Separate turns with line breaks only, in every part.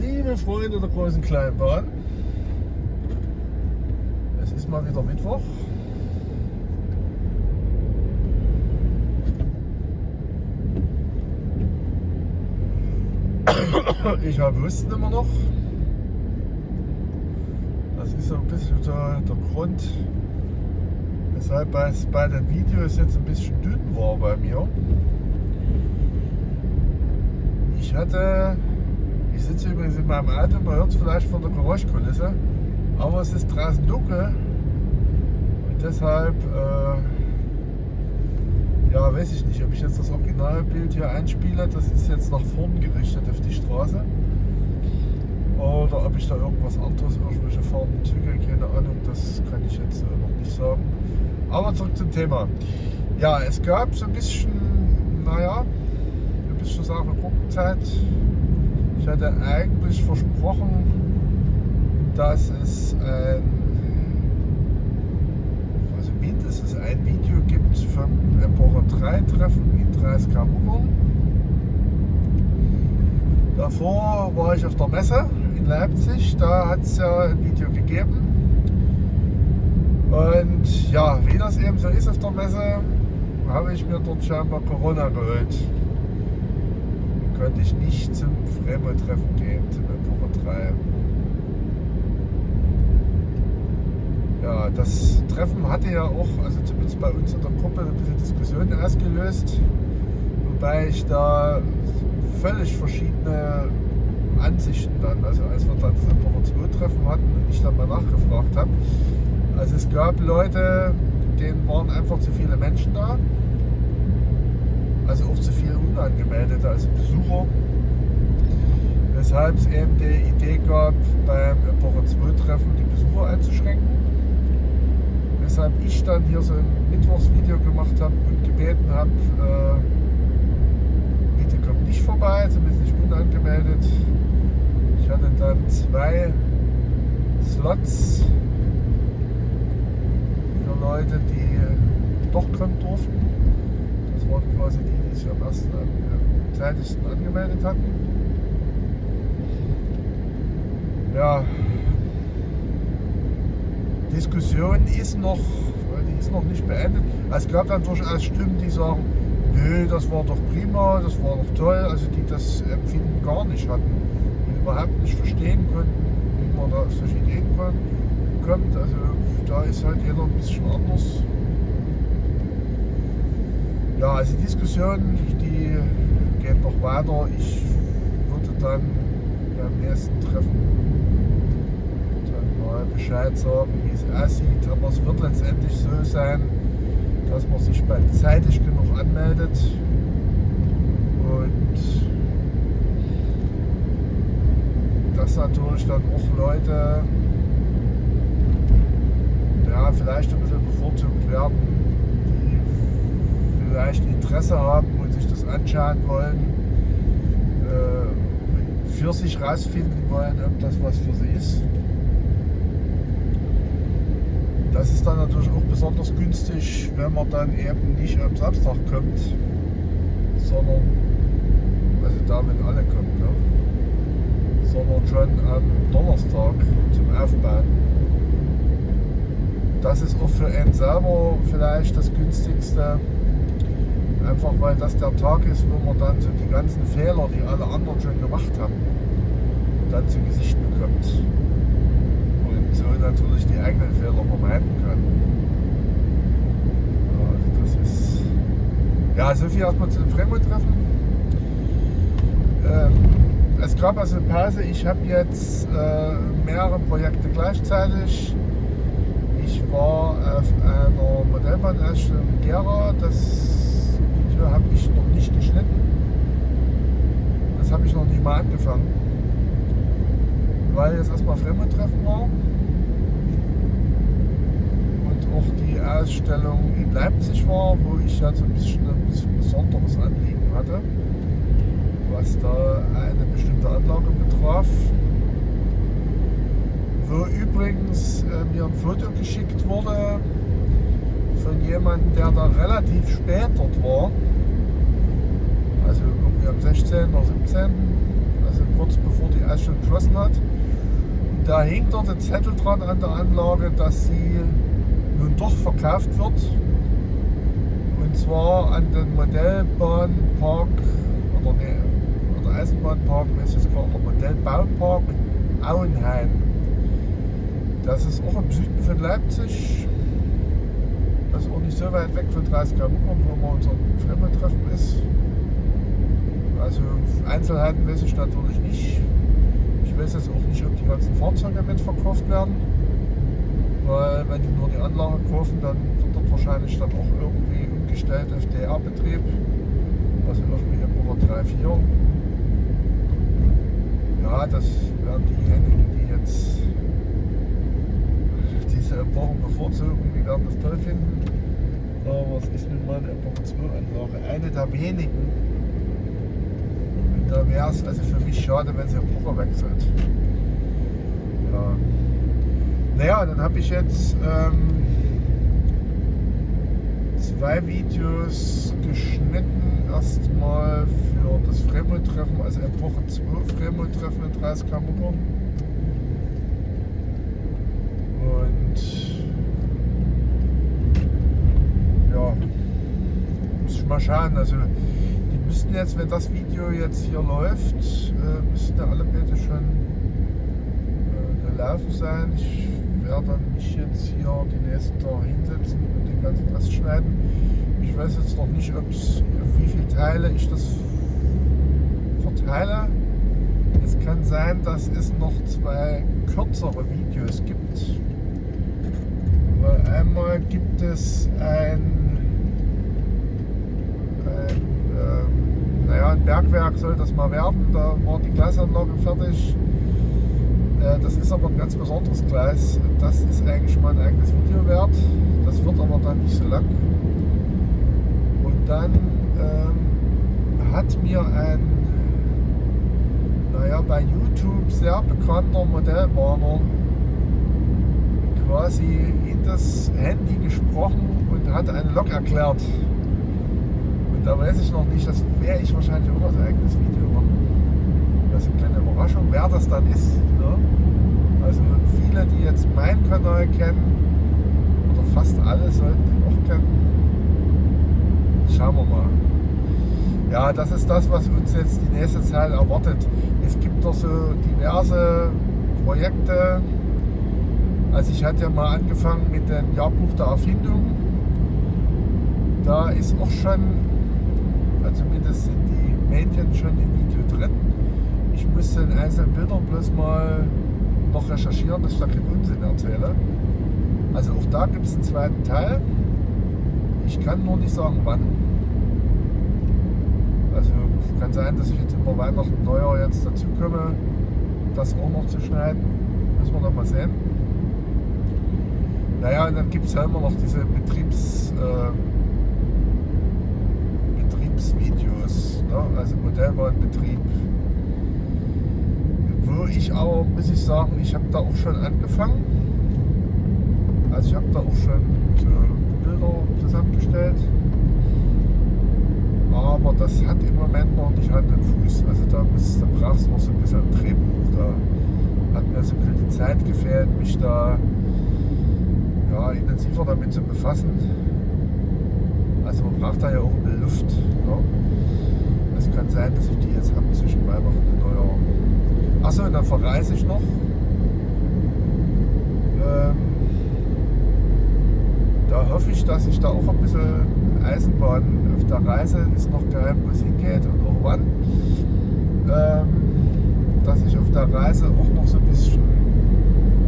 liebe Freunde der großen Kleinbahn. Es ist mal wieder Mittwoch. Ich habe Husten immer noch. Das ist so ein bisschen der, der Grund, weshalb bei, bei den Videos jetzt ein bisschen dünn war bei mir. Ich hatte, ich sitze übrigens in meinem Auto, man hört es vielleicht von der Geräuschkulisse, aber es ist draußen dunkel und deshalb, äh, ja, weiß ich nicht, ob ich jetzt das Originalbild hier einspiele, das ist jetzt nach vorn gerichtet auf die Straße oder ob ich da irgendwas anderes, irgendwelche Farben entwickle, keine Ahnung, das kann ich jetzt äh, noch nicht sagen. Aber zurück zum Thema. Ja, es gab so ein bisschen, naja, bis zur Sache Gruppenzeit. Ich hatte eigentlich versprochen, dass es ein, also mindestens ein Video gibt vom Epoche 3 Treffen in 30 Muckern. Davor war ich auf der Messe in Leipzig, da hat es ja ein Video gegeben. Und ja, wie das eben so ist auf der Messe, habe ich mir dort scheinbar Corona geholt konnte ich nicht zum Fremo-Treffen gehen, zum Epoche 3. Ja, das Treffen hatte ja auch, also zumindest bei uns in der Gruppe, ein bisschen Diskussionen ausgelöst, wobei ich da völlig verschiedene Ansichten dann, also als wir dann das Epoche 2 Treffen hatten und ich dann mal nachgefragt habe. Also es gab Leute, denen waren einfach zu viele Menschen da also auch zu viel Unangemeldete als Besucher. Weshalb es eben die Idee gab, beim Epoche 2 Treffen die Besucher einzuschränken. Weshalb ich dann hier so ein Mittwochsvideo gemacht habe und gebeten habe, äh, bitte kommt nicht vorbei, zumindest nicht unangemeldet. Ich hatte dann zwei Slots für Leute, die doch kommen durften. Das waren quasi die, die sich am ersten am zeitigsten angemeldet hatten. Ja, Diskussion ist noch, die ist noch nicht beendet. Es gab dann durchaus Stimmen, die sagen, nö, das war doch prima, das war doch toll, also die das Empfinden gar nicht hatten und überhaupt nicht verstehen konnten, wie man da auf solche Ideen kommt. Also da ist halt jeder ein bisschen anders. Ja, also die Diskussion, die geht noch weiter. Ich würde dann beim nächsten Treffen dann mal Bescheid sagen, wie es aussieht. Aber es wird letztendlich so sein, dass man sich bald zeitig genug anmeldet und dass natürlich dann auch Leute ja, vielleicht ein bisschen bevorzugt werden, vielleicht Interesse haben und sich das anschauen wollen, äh, für sich rausfinden wollen, ob das was für sie ist. Das ist dann natürlich auch besonders günstig, wenn man dann eben nicht am Samstag kommt, sondern, also da, wenn alle kommen, ne? sondern schon am Donnerstag zum Aufbauen. Das ist auch für einen selber vielleicht das günstigste, Einfach weil das der Tag ist, wo man dann so die ganzen Fehler, die alle anderen schon gemacht haben, dann zu Gesicht bekommt. Und so natürlich die eigenen Fehler vermeiden kann. Also das ist. Ja, so viel erstmal zu dem Fremdtreffen. Ähm, es gab also eine Pause. Ich habe jetzt äh, mehrere Projekte gleichzeitig. Ich war auf einer Modellbahnausstellung in Gera. Das Video habe ich noch nicht geschnitten. Das habe ich noch nicht mal angefangen. Weil jetzt erstmal Fremdtreffen war. Und auch die Ausstellung in Leipzig war, wo ich ja so ein bisschen ein besonderes Anliegen hatte, was da eine bestimmte Anlage betraf. Wo übrigens äh, mir ein Foto geschickt wurde von jemandem, der da relativ spät dort war. Also irgendwie am 16. oder 17. Also kurz bevor die Eisstelle geschlossen hat. Da hängt dort ein Zettel dran an der Anlage, dass sie nun doch verkauft wird. Und zwar an den Modellbahnpark oder, nee, oder Eisenbahnpark, weiß ich gar nicht, Modellbaupark Auenheim. Das ist auch im Süden von Leipzig. Das ist auch nicht so weit weg von 30 km, wo man unser Fremdentreffen ist. Also Einzelheiten weiß ich natürlich nicht. Ich weiß jetzt auch nicht, ob die ganzen Fahrzeuge mitverkauft werden. Weil wenn die nur die Anlage kaufen, dann wird dort wahrscheinlich dann auch irgendwie umgestellt auf DR-Betrieb. Also irgendwie Nummer 3, 4. Ja, das werden diejenigen, die jetzt diese Epochen bevorzugen, die werden das toll finden. Aber es ist nun mal eine Epoche 2 Anlage, eine der wenigen, da wäre es also für mich schade, wenn sie Epoche wechselt. Ja. Naja, dann habe ich jetzt ähm, zwei Videos geschnitten. Erstmal für das Fremdtreffen, also Epoche 2 Fremdtreffen in 30 Kamuckern. Und ja, muss ich mal schauen. Also müssten jetzt, wenn das Video jetzt hier läuft, äh, müssten alle bitte schon äh, gelaufen sein. Ich werde mich jetzt hier die nächsten Tage hinsetzen und den ganzen Rest schneiden. Ich weiß jetzt noch nicht, ob's, wie viele Teile ich das verteile. Es kann sein, dass es noch zwei kürzere Videos gibt. Einmal gibt es ein naja, ein Bergwerk soll das mal werden. Da war die Gleisanlage fertig. Äh, das ist aber ein ganz besonderes Gleis. Das ist eigentlich mal ein eigenes Video wert. Das wird aber dann nicht so lang. Und dann ähm, hat mir ein, naja, bei YouTube sehr bekannter Modellbahner quasi in das Handy gesprochen und hat eine Lok erklärt da weiß ich noch nicht, das werde ich wahrscheinlich auch als eigenes Video machen. Das ist eine kleine Überraschung, wer das dann ist. Ne? Also viele, die jetzt meinen Kanal kennen, oder fast alle sollten ihn auch kennen. Schauen wir mal. Ja, das ist das, was uns jetzt die nächste Zeit erwartet. Es gibt doch so diverse Projekte. Also ich hatte ja mal angefangen mit dem Jahrbuch der Erfindung. Da ist auch schon zumindest sind die Mädchen schon im Video drin. Ich müsste in einzelnen Bildern bloß mal noch recherchieren, dass ich da keinen Unsinn erzähle. Also auch da gibt es einen zweiten Teil. Ich kann nur nicht sagen wann. Also kann sein, dass ich jetzt über Weihnachten Neujahr jetzt dazu komme, das auch noch zu schneiden. Müssen wir dann mal sehen. Naja, und dann gibt es ja immer noch diese Betriebs... Äh, Betriebsvideos, ne? also Modellbahnbetrieb. Wo ich aber, muss ich sagen, ich habe da auch schon angefangen. Also ich habe da auch schon so Bilder zusammengestellt. Aber das hat im Moment noch nicht Hand und Fuß. Also da, da braucht es noch so ein bisschen ein Drehbuch. Da hat mir so ein bisschen die Zeit gefehlt, mich da ja, intensiver damit zu befassen. Also man braucht da ja auch eine Luft. Ja. Es kann sein, dass ich die jetzt habe zwischen Weihnachten und Neujahr. Achso, und dann verreise ich noch. Ähm, da hoffe ich, dass ich da auch ein bisschen Eisenbahn auf der Reise ist noch geheim, wo es hingeht und auch wann. Ähm, dass ich auf der Reise auch noch so ein bisschen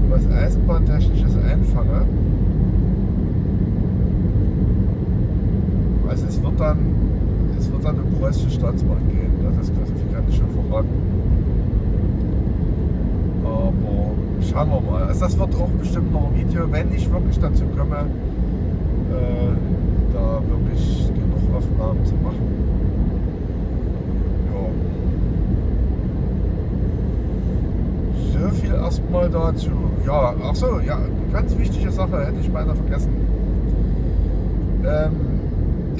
was Eisenbahntechnisches einfange. Also es dann, es wird dann um preußische Staatsbahn gehen. Das, ich schon verraten. Aber schauen wir mal. Also das wird auch bestimmt noch ein Video, wenn ich wirklich dazu komme, äh, da wirklich genug Aufnahmen zu machen. Ja. So viel erstmal dazu. Ja, ach so, ja, ganz wichtige Sache hätte ich beinahe vergessen. Ähm,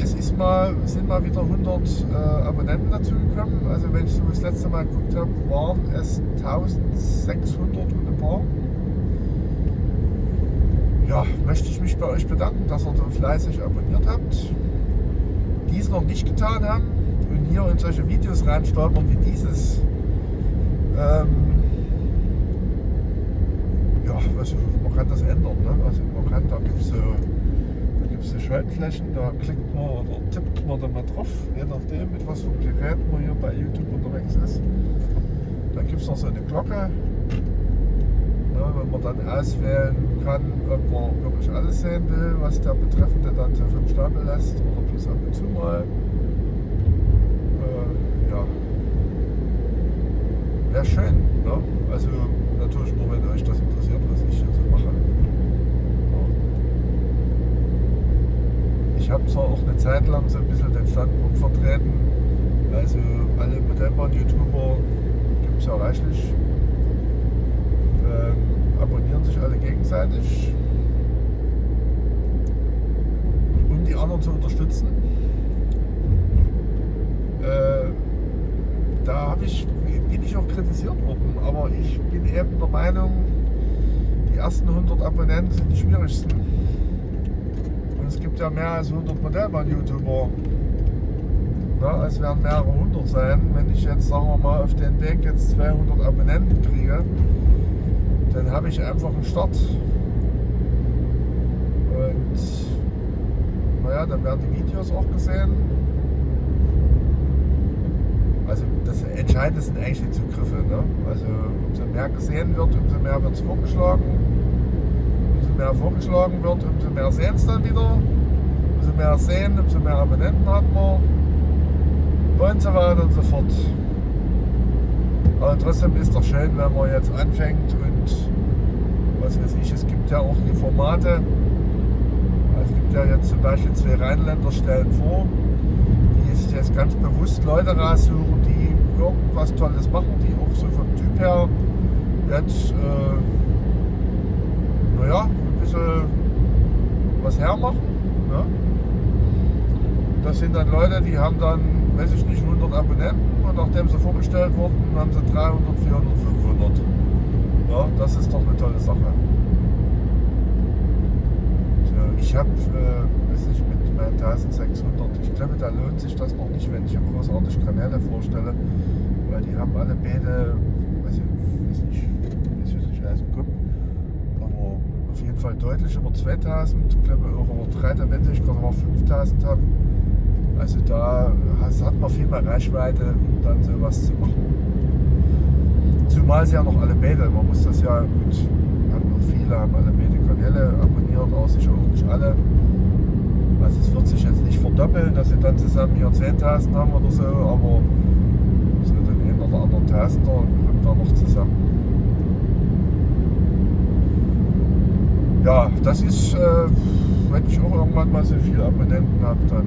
es ist mal, sind mal wieder 100 äh, Abonnenten dazugekommen. Also wenn ich so das letzte Mal geguckt habe, waren es 1600 und ein paar. Ja, möchte ich mich bei euch bedanken, dass ihr so fleißig abonniert habt. Die es noch nicht getan haben und hier in solche Videos reinstolpern wie dieses. Ähm, ja, also man kann das ändern. Ne? Also man kann, da gibt so es Schaltflächen, da klickt man oder tippt man da mal drauf, je nachdem, mit was für einem Gerät man hier bei YouTube unterwegs ist. Da gibt es noch so eine Glocke, ja, wenn man dann auswählen kann, ob man wirklich alles sehen will, was der Betreffende dann so vom Stapel lässt oder bloß ab und zu mal. Äh, ja. Wäre schön. Ne? Also natürlich nur, wenn euch das interessiert, was ich hier so mache. Ich habe zwar auch eine Zeit lang so ein bisschen den Standpunkt vertreten, also alle Modellbahn-YouTuber gibt es ja reichlich, ähm, abonnieren sich alle gegenseitig, um die anderen zu unterstützen. Äh, da ich, bin ich auch kritisiert worden, aber ich bin eben der Meinung, die ersten 100 Abonnenten sind die schwierigsten es gibt ja mehr als 100 Modellbahn-YouTuber. Ja, es werden mehrere hundert sein. Wenn ich jetzt, sagen wir mal, auf den Weg jetzt 200 Abonnenten kriege, dann habe ich einfach einen Start. Und naja, dann werden die Videos auch gesehen. Also das Entscheidende sind eigentlich die Zugriffe. Ne? Also umso mehr gesehen wird, umso mehr wird es vorgeschlagen mehr vorgeschlagen wird, umso mehr sehen es dann wieder. Umso mehr sehen, umso mehr Abonnenten hat man. Und so weiter und so fort. Aber trotzdem ist doch schön, wenn man jetzt anfängt und was weiß ich, es gibt ja auch die Formate. Es gibt ja jetzt zum Beispiel zwei Rheinländer stellen vor, die sich jetzt ganz bewusst Leute raussuchen, die irgendwas Tolles machen, die auch so vom Typ her jetzt, äh, naja, bisschen was hermachen. Ne? Das sind dann Leute, die haben dann, weiß ich nicht, 100 Abonnenten und nachdem sie vorgestellt wurden, haben sie 300, 400, 500. Ja, das ist doch eine tolle Sache. Ich habe, äh, weiß nicht, mit meinen 1600, ich glaube, da lohnt sich das noch nicht, wenn ich hier großartig Kanäle vorstelle, weil die haben alle beide, weiß ich, weiß nicht, weiß ich nicht, weiß nicht, auf jeden Fall deutlich über 2000, ich glaube auch über 3000, wenn ich gerade mal 5000 habe. Also da hat man viel mehr Reichweite, um dann sowas zu machen. Zumal sie ja noch alle beide, man muss das ja, gut, haben noch viele, haben alle beide Kanäle abonniert, aber sicher auch nicht alle. Also es wird sich jetzt nicht verdoppeln, dass sie dann zusammen hier 10.000 haben oder so, aber so den einen oder anderen Tausender kommt da noch zusammen. Ja, das ist, äh, wenn ich auch irgendwann mal so viele Abonnenten habe, dann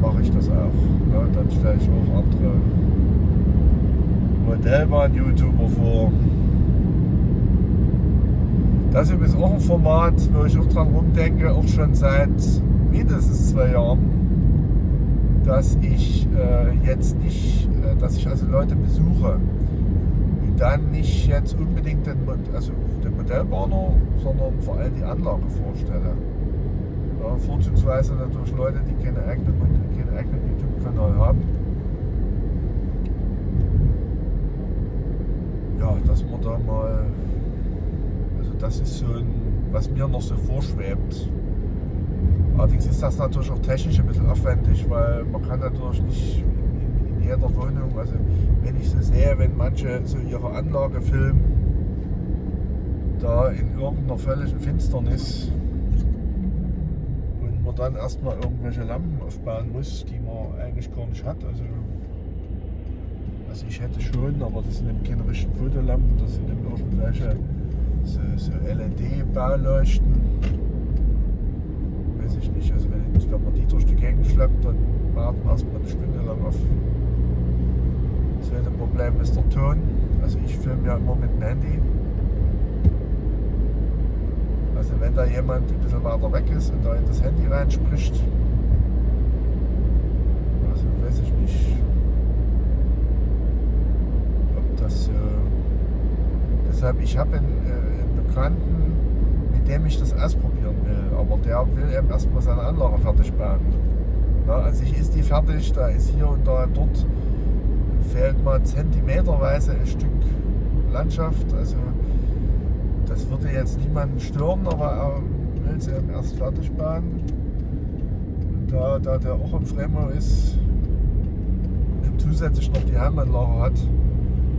mache ich das auch. Ne? Dann stelle ich auch andere Modellbahn-YouTuber vor. Das ist auch ein Format, wo ich auch dran rumdenke, auch schon seit mindestens zwei Jahren, dass ich äh, jetzt nicht, äh, dass ich also Leute besuche dann nicht jetzt unbedingt den, also den Modellbahner, sondern vor allem die Anlage vorstelle. Ja, vorzugsweise natürlich Leute, die keine eigenen, keinen eigenen YouTube-Kanal haben. Ja, dass man da mal, also das ist so ein, was mir noch so vorschwebt. Allerdings ist das natürlich auch technisch ein bisschen aufwendig, weil man kann natürlich nicht in, in jeder Wohnung, also wenn ich so sehe, wenn manche so ihre Anlage filmen, da in irgendeiner völligen Finsternis und man dann erstmal irgendwelche Lampen aufbauen muss, die man eigentlich gar nicht hat. Also, also ich hätte schon, aber das sind eben keine richtigen Fotolampen, das sind eben irgendwelche so, so LED-Bauleuchten. Weiß ich nicht, also wenn, wenn man die durch die Gegend schleppt, dann warten wir erstmal eine Stunde lang auf das zweite Problem ist der Ton. Also ich filme ja immer mit dem Handy. Also wenn da jemand ein bisschen weiter weg ist und da in das Handy reinspricht, also weiß ich nicht, ob das... Äh, deshalb, ich habe einen, äh, einen Bekannten, mit dem ich das ausprobieren will, aber der will eben erstmal seine Anlage fertig bauen. Ja, also ich ist die fertig, da ist hier und da dort fehlt mal zentimeterweise ein Stück Landschaft. Also das würde jetzt niemanden stören, aber er will es eben erst fertig bauen. Da, da der auch im Fremau ist, und zusätzlich noch die Heimanlage hat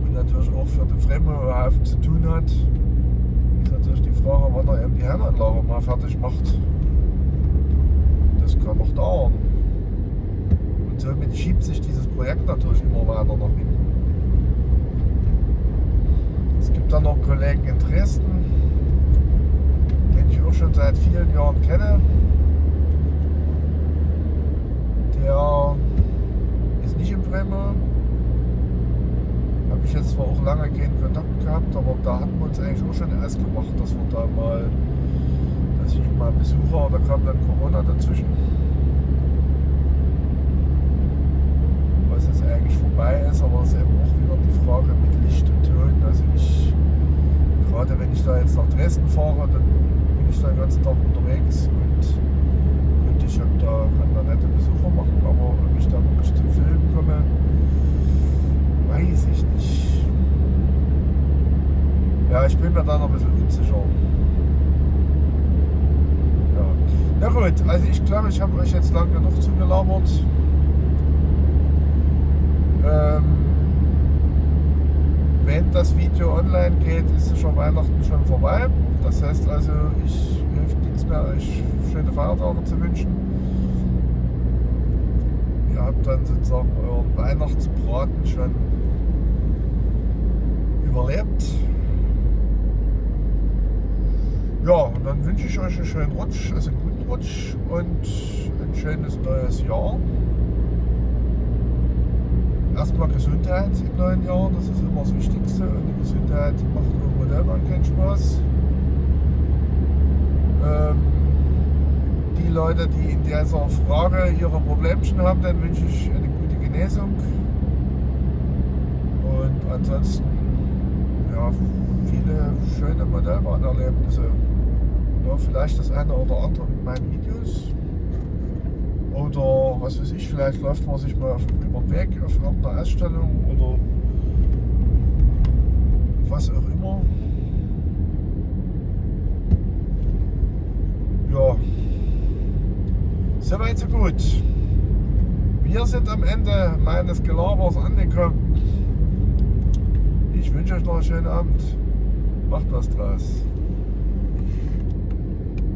und natürlich auch für den Fremau Hafen zu tun hat, ist natürlich die Frage, wann er eben die Heimanlage mal fertig macht. Das kann noch dauern. Und somit schiebt sich dieses Projekt natürlich immer weiter nach hinten. Gibt dann noch Kollegen in Dresden, den ich auch schon seit vielen Jahren kenne. Der ist nicht in Bremen. Habe ich jetzt zwar auch lange keinen Kontakt gehabt, aber da hatten wir uns eigentlich auch schon erst gemacht, dass wir da mal, dass ich mal Besucher, da kam dann Corona dazwischen. Was jetzt eigentlich vorbei ist, aber es ist eben auch wieder die Frage mit Licht und Ton. Also ich, gerade wenn ich da jetzt nach Dresden fahre, dann bin ich da den ganzen Tag unterwegs und, und ich hab da, kann da nette Besucher machen, aber ob ich da wirklich zum Filmen komme, weiß ich nicht. Ja, ich bin mir da noch ein bisschen unsicher. Ja. Na gut, also ich glaube, ich habe euch jetzt lang genug zugelabert. Ähm, wenn das Video online geht, ist es schon Weihnachten schon vorbei. Das heißt also, ich hilft nichts mehr, euch schöne Feiertage zu wünschen. Ihr habt dann sozusagen euren Weihnachtsbraten schon überlebt. Ja, und dann wünsche ich euch einen schönen Rutsch, also einen guten Rutsch und ein schönes neues Jahr erstmal Gesundheit im neuen Jahr, das ist immer das Wichtigste. Und die Gesundheit macht irgendwo selber keinen Spaß. Ähm, die Leute, die in dieser Frage ihre Problemchen haben, dann wünsche ich eine gute Genesung. Und ansonsten ja, viele schöne Modellbahnerlebnisse. Ja, vielleicht das eine oder andere mit meinen Videos. Oder was weiß ich, vielleicht läuft man sich mal über den Weg auf irgendeiner Ausstellung oder was auch immer. Ja, soweit so gut. Wir sind am Ende meines Gelabers angekommen. Ich wünsche euch noch einen schönen Abend. Macht was draus.